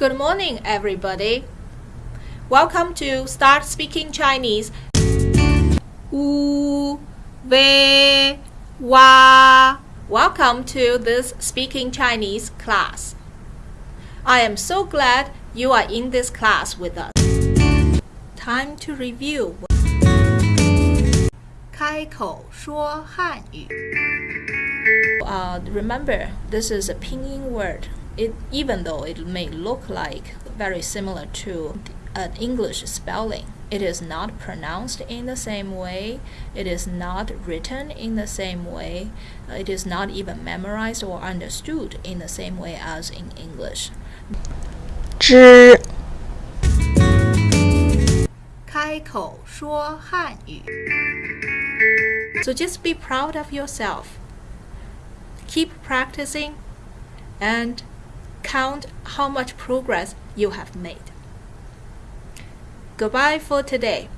Good morning, everybody. Welcome to Start Speaking Chinese. Wu, wei, wa. Welcome to this Speaking Chinese class. I am so glad you are in this class with us. Time to review. 开口说汉语. Uh, remember, this is a pinyin word. It, even though it may look like very similar to an English spelling, it is not pronounced in the same way. It is not written in the same way. It is not even memorized or understood in the same way as in English. 知开口说汉语. So just be proud of yourself. Keep practicing and count how much progress you have made. Goodbye for today.